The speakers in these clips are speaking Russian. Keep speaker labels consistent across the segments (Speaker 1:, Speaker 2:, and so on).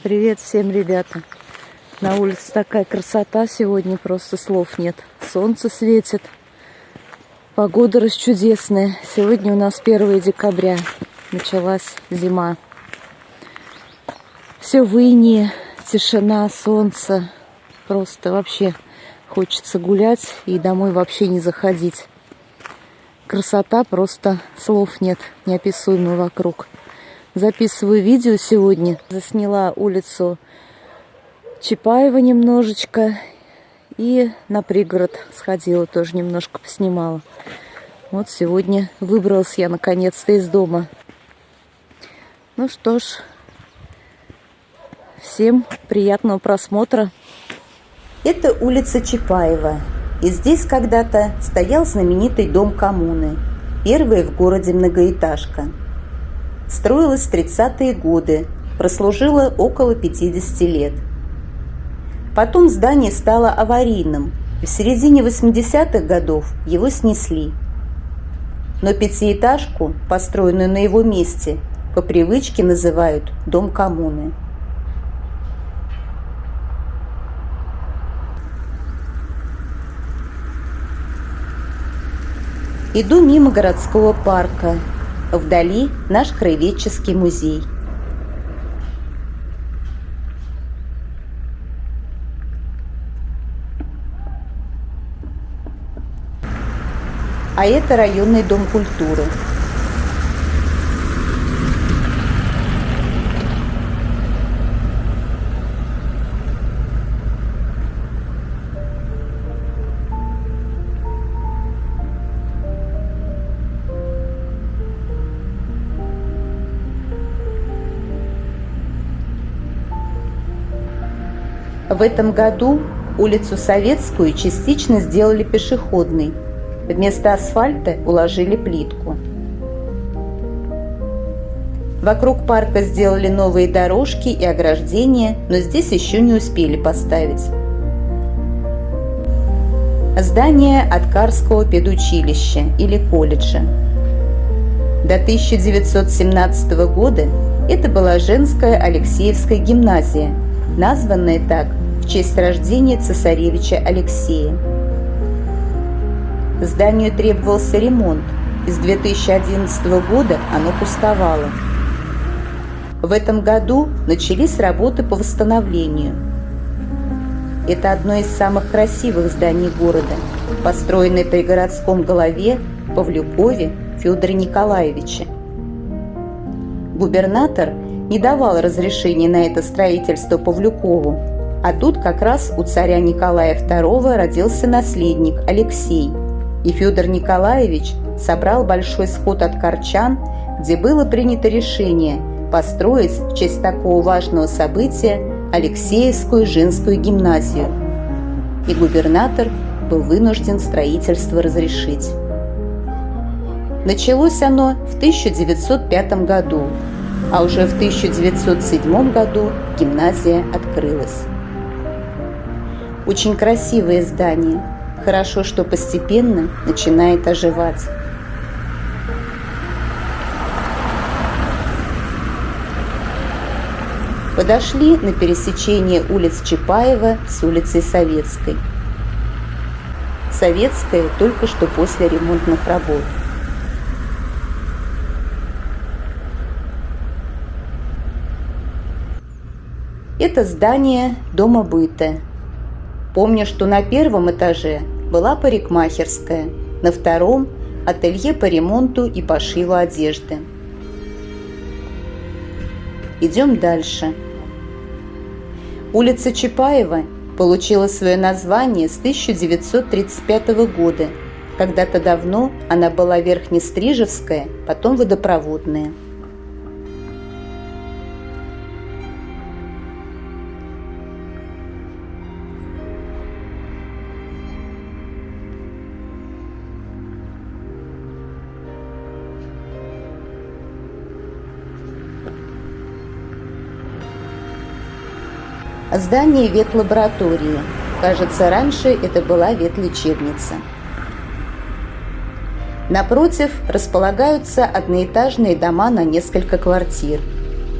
Speaker 1: Привет всем, ребята. На улице такая красота сегодня, просто слов нет. Солнце светит. Погода расчудесная. Сегодня у нас 1 декабря. Началась зима. Все в инии, тишина, солнце. Просто вообще хочется гулять и домой вообще не заходить. Красота, просто слов нет, неописуемая вокруг. Записываю видео сегодня. Засняла улицу Чапаева немножечко. И на пригород сходила, тоже немножко поснимала. Вот сегодня выбралась я наконец-то из дома. Ну что ж, всем приятного просмотра.
Speaker 2: Это улица Чапаева. И здесь когда-то стоял знаменитый дом коммуны. Первая в городе многоэтажка. Строилась в 30-е годы, прослужила около 50 лет – Потом здание стало аварийным, в середине 80-х годов его снесли. Но пятиэтажку, построенную на его месте, по привычке называют «дом коммуны». Иду мимо городского парка. Вдали наш краеведческий музей – а это районный дом культуры. В этом году улицу Советскую частично сделали пешеходной – Вместо асфальта уложили плитку. Вокруг парка сделали новые дорожки и ограждения, но здесь еще не успели поставить. Здание Откарского педучилища или колледжа. До 1917 года это была женская Алексеевская гимназия, названная так в честь рождения цесаревича Алексея. Зданию требовался ремонт, и с 2011 года оно пустовало. В этом году начались работы по восстановлению. Это одно из самых красивых зданий города, построенное при городском голове Павлюкове Федоре Николаевиче. Губернатор не давал разрешения на это строительство Павлюкову, а тут как раз у царя Николая II родился наследник Алексей – и Федор Николаевич собрал большой сход от Корчан, где было принято решение построить в честь такого важного события Алексеевскую женскую гимназию. И губернатор был вынужден строительство разрешить. Началось оно в 1905 году, а уже в 1907 году гимназия открылась. Очень красивое здание – Хорошо, что постепенно начинает оживать. Подошли на пересечение улиц Чапаева с улицей Советской. Советская только что после ремонтных работ. Это здание Дома быта, Помню, что на первом этаже была парикмахерская, на втором – ателье по ремонту и пошиву одежды. Идем дальше. Улица Чапаева получила свое название с 1935 года. Когда-то давно она была Верхнестрижевская, потом водопроводная. Здание ветлаборатории. Кажется, раньше это была ветлечебница. Напротив располагаются одноэтажные дома на несколько квартир.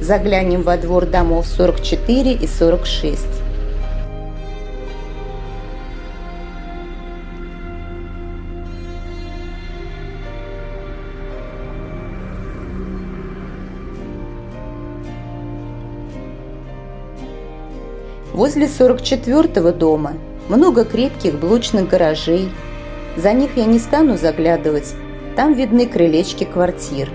Speaker 2: заглянем во двор домов 44 и 46. Возле 44-го дома много крепких блочных гаражей. За них я не стану заглядывать, там видны крылечки квартир.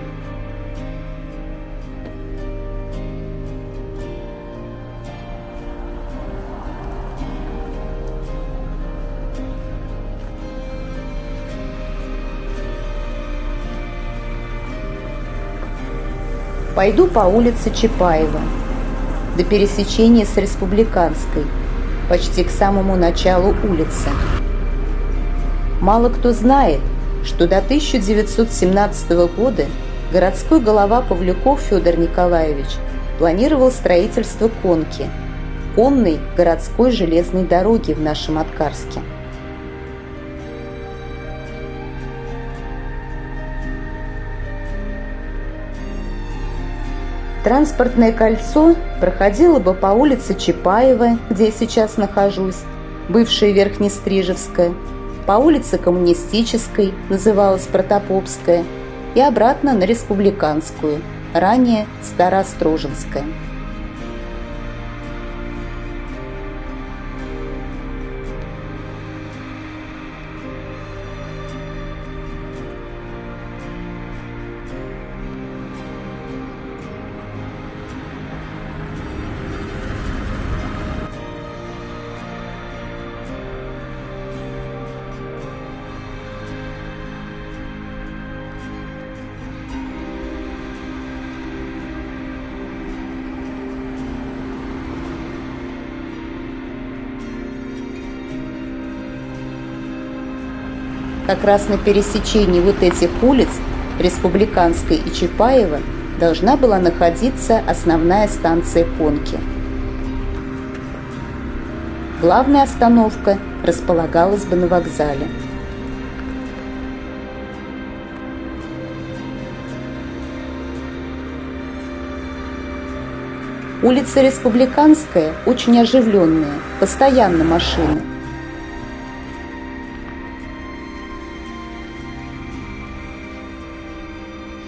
Speaker 2: Пойду по улице Чапаева до пересечения с Республиканской, почти к самому началу улицы. Мало кто знает, что до 1917 года городской голова Павлюков Федор Николаевич планировал строительство конки, конной городской железной дороги в нашем Откарске. Транспортное кольцо проходило бы по улице Чапаева, где я сейчас нахожусь, бывшая Верхнестрижевская, по улице Коммунистической, называлась Протопопская, и обратно на Республиканскую, ранее Старостроженская. Как раз на пересечении вот этих улиц, Республиканской и Чапаева, должна была находиться основная станция Конки. Главная остановка располагалась бы на вокзале. Улица Республиканская очень оживленная, постоянно машины –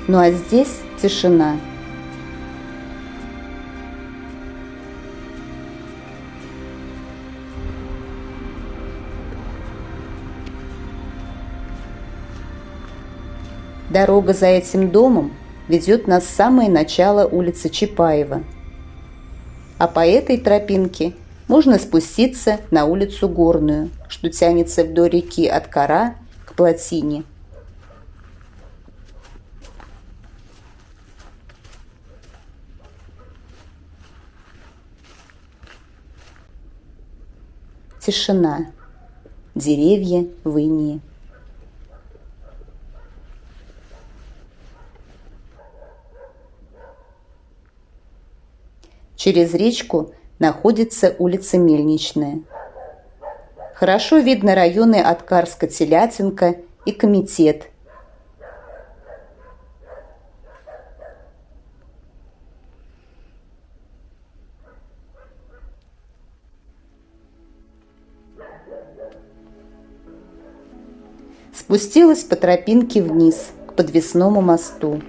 Speaker 2: Ну а здесь тишина. Дорога за этим домом ведет нас в самое начало улицы Чапаева. А по этой тропинке можно спуститься на улицу Горную, что тянется вдоль реки от Кара к Плотине – Тишина. Деревья в инии. Через речку находится улица Мельничная. Хорошо видно районы Откарска-Телятинка и Комитет – спустилась по тропинке вниз, к подвесному мосту.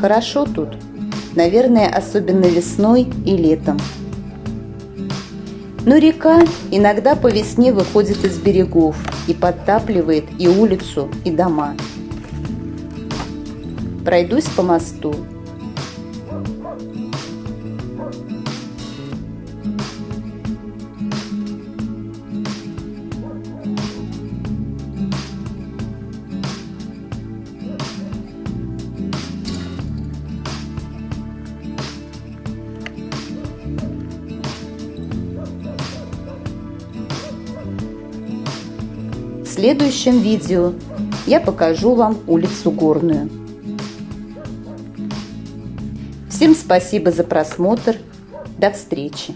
Speaker 2: Хорошо тут, наверное, особенно весной и летом. Но река иногда по весне выходит из берегов и подтапливает и улицу, и дома пройдусь по мосту. Следующем видео я покажу вам улицу Горную. Всем спасибо за просмотр. До встречи!